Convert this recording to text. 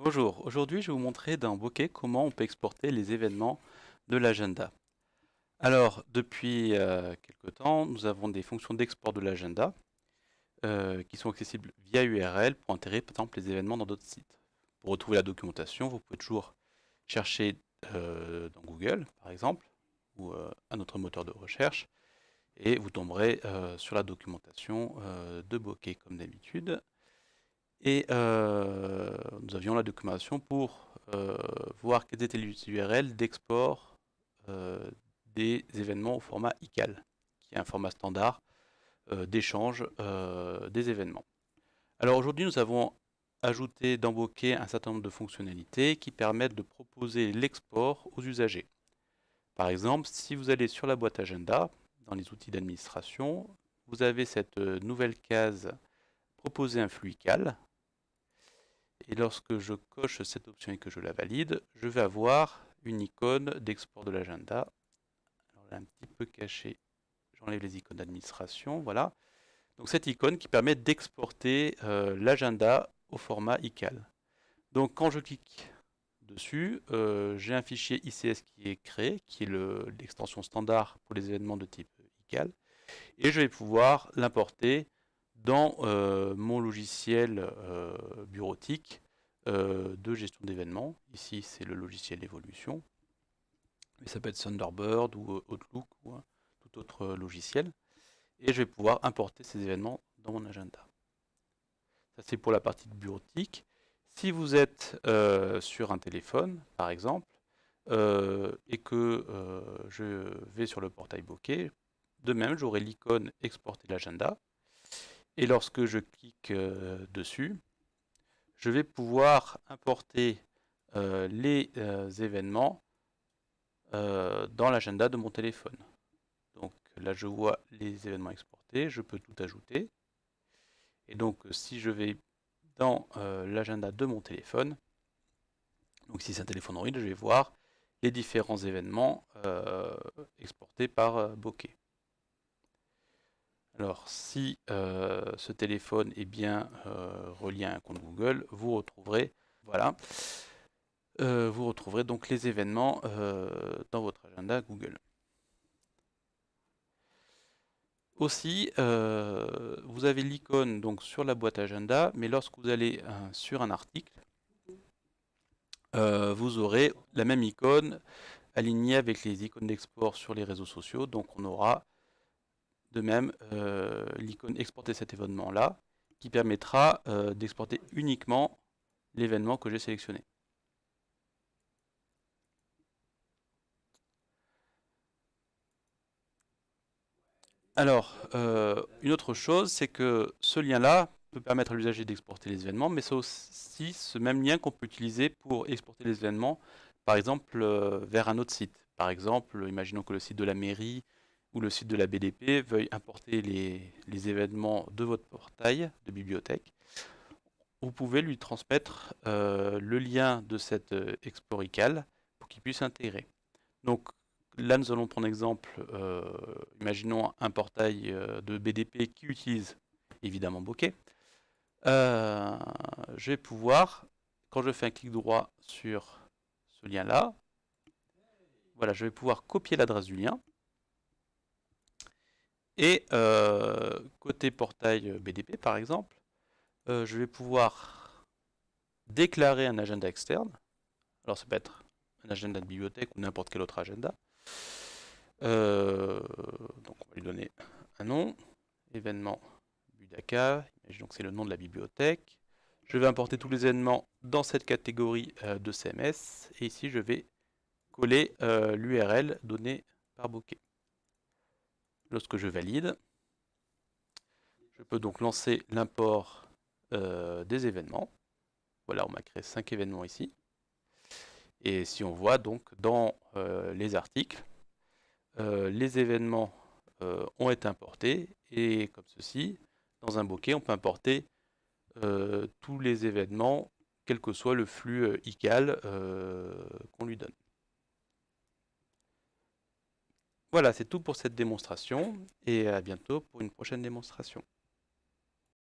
Bonjour, aujourd'hui je vais vous montrer dans Bokeh comment on peut exporter les événements de l'agenda. Alors, depuis euh, quelque temps, nous avons des fonctions d'export de l'agenda euh, qui sont accessibles via URL pour intégrer par exemple les événements dans d'autres sites. Pour retrouver la documentation, vous pouvez toujours chercher euh, dans Google, par exemple, ou un autre moteur de recherche, et vous tomberez sur la documentation de Bokeh comme d'habitude. Et euh, nous avions la documentation pour euh, voir quelles étaient les URL d'export euh, des événements au format ICAL, qui est un format standard d'échange des événements. Alors aujourd'hui, nous avons ajouté Bokeh un certain nombre de fonctionnalités qui permettent de proposer l'export aux usagers. Par exemple, si vous allez sur la boîte agenda, dans les outils d'administration, vous avez cette nouvelle case proposer un flux ICAL et lorsque je coche cette option et que je la valide, je vais avoir une icône d'export de l'agenda. Alors est un petit peu cachée. J'enlève les icônes d'administration, voilà. Donc cette icône qui permet d'exporter euh, l'agenda au format ICAL. Donc quand je clique dessus, euh, j'ai un fichier ICS qui est créé, qui est l'extension standard pour les événements de type ICAL, et je vais pouvoir l'importer dans euh, mon logiciel euh, bureautique euh, de gestion d'événements. Ici, c'est le logiciel d'évolution. Mais ça peut être Thunderbird ou Outlook ou tout autre logiciel. Et je vais pouvoir importer ces événements dans mon agenda. Ça, c'est pour la partie bureautique. Si vous êtes sur un téléphone, par exemple, et que je vais sur le portail Bokeh, de même, j'aurai l'icône exporter l'agenda et lorsque je clique euh, dessus, je vais pouvoir importer euh, les euh, événements dans l'agenda de mon téléphone. Donc là, je vois les événements exportés, je peux tout ajouter. Et donc, si je vais dans l'agenda de mon téléphone, donc si c'est un téléphone Android, je vais voir les différents événements exportés par Bokeh. Alors, si euh, ce téléphone est bien euh, relié à un compte Google, vous retrouverez, voilà, euh, vous retrouverez donc les événements dans votre agenda Google. Aussi, vous avez l'icône donc sur la boîte agenda, mais lorsque vous allez sur un article, vous aurez la même icône alignée avec les icônes d'export sur les réseaux sociaux. Donc on aura de même, euh, l'icône exporter cet événement-là, qui permettra euh, d'exporter uniquement l'événement que j'ai sélectionné. Alors, euh, une autre chose, c'est que ce lien-là peut permettre à l'usager d'exporter les événements, mais c'est aussi ce même lien qu'on peut utiliser pour exporter les événements, par exemple, vers un autre site. Par exemple, imaginons que le site de la mairie ou le site de la BDP veuille importer les, événements de votre portail de bibliothèque, vous pouvez lui transmettre euh, le lien de cette euh, Explorical pour qu'il puisse intégrer. Donc là, nous allons prendre exemple, euh, imaginons un portail de BDP qui utilise évidemment Bokeh. je vais pouvoir, quand je fais un clic droit sur ce lien-là, voilà, je vais pouvoir copier l'adresse du lien et euh, côté portail BDP par exemple, euh, je vais pouvoir déclarer un agenda externe. Alors ça peut être un agenda de bibliothèque ou n'importe quel autre agenda. Euh, donc on va lui donner un nom, événement Budaka, que c'est le nom de la bibliothèque. Je vais importer tous les événements dans cette catégorie de CMS, et ici je vais coller l'URL donnée par Bokeh. Lorsque je valide, je peux donc lancer l'import euh, des événements. Voilà, on m'a créé 5 événements ici. Et si on voit donc dans euh, les articles, euh, les événements ont été importés et comme ceci, dans un bokeh, on peut importer tous les événements, quel que soit le flux ICAL qu'on lui donne. Voilà, c'est tout pour cette démonstration et à bientôt pour une prochaine démonstration.